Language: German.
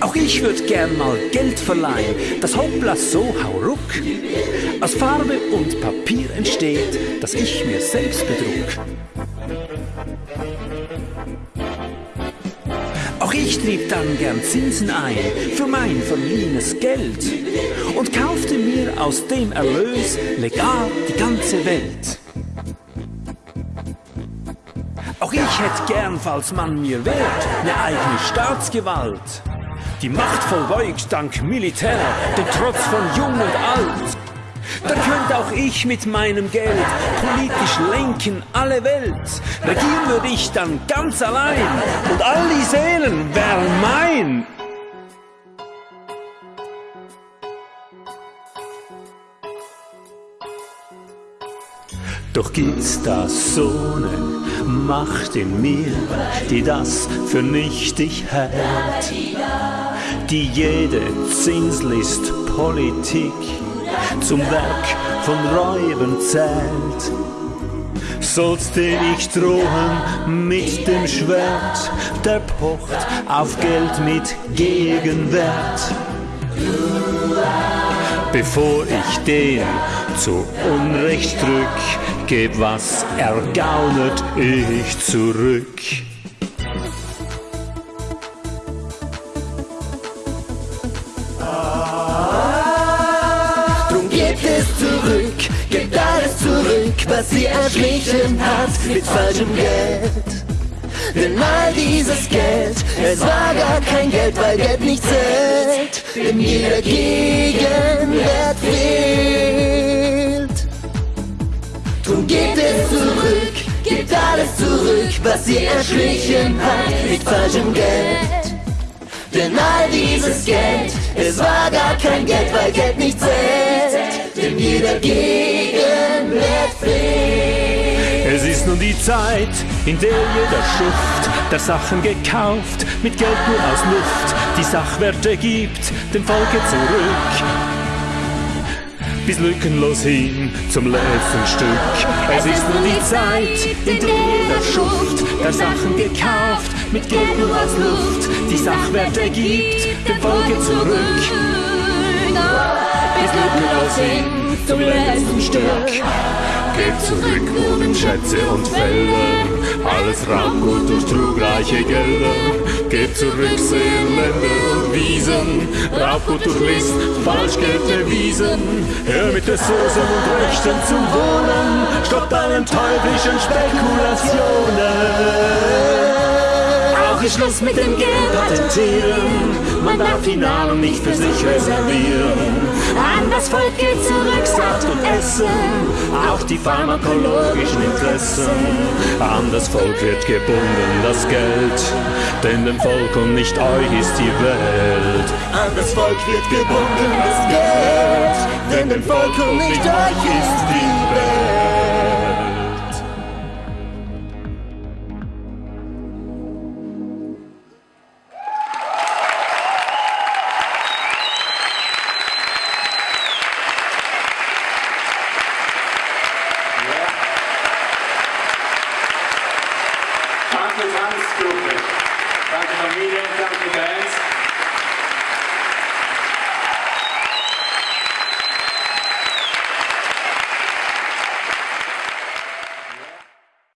Auch ich würd gern mal Geld verleihen, das Hoppla so hauruck. Aus Farbe und Papier entsteht, das ich mir selbst bedruck. Auch ich trieb dann gern Zinsen ein für mein verliehenes Geld und kaufte mir aus dem Erlös legal die ganze Welt. Auch ich hätt gern, falls man mir wehrt, ne eigene Staatsgewalt. Die Macht vollbeugt dank Militär, den Trotz von Jung und Alt. Dann könnte auch ich mit meinem Geld politisch lenken alle Welt. Regieren würde ich dann ganz allein und all die Seelen wären mein. Doch gibt's da so ne Macht in mir, die das für nichtig hält, die jede Zinslist Politik zum Werk von Räuben zählt. Sollst dir ich drohen mit dem Schwert, der pocht auf Geld mit Gegenwert. Bevor ich den zu Unrecht drück, geb was ergaunet ich zurück. Gebt alles zurück, was sie erschlichen hat mit falschem Geld. Denn all dieses Geld, es war gar kein Geld, weil Geld nicht zählt, denn jeder Gegenwert fehlt. Drum gebt es zurück, gebt alles zurück, was sie erschlichen hat mit falschem Geld. Denn all dieses Geld, es war gar kein Geld, weil Geld nicht zählt, denn jeder Gegenwert fehlt. Es ist nun die Zeit, in der jeder Schuft der Sachen gekauft, mit Geld nur aus Luft, die Sachwerte gibt, dem Volke zurück. Bis lückenlos hin zum letzten Stück. Es ist nun die Zeit, in der jeder Schuft der Sachen gekauft, mit Geld nur aus Luft, Sachwerte gibt, dem Volke zurück. Bis lückenlos hin zum letzten Stück. Gebt zurück Wohnschätze und Felder, alles Raubgut durch trugreiche Gelder. Gebt zurück Seeländer und Wiesen, Raubgut durch List, Falschgeld erwiesen. Hör mit der Soße und Rechten zum Wohnen, stoppt allen teuflischen Spekulationen. Auch ist Schluss mit dem Geld patentieren, man darf die Nahrung nicht für sich reservieren. An das Volk geht zurück Saat und Essen, auch die pharmakologischen Interessen. An das Volk wird gebunden das Geld, denn dem Volk und nicht euch ist die Welt. An das Volk wird gebunden das Geld, denn dem Volk und nicht euch ist die Welt. Tanzgruppe. Danke Familie, danke Bands.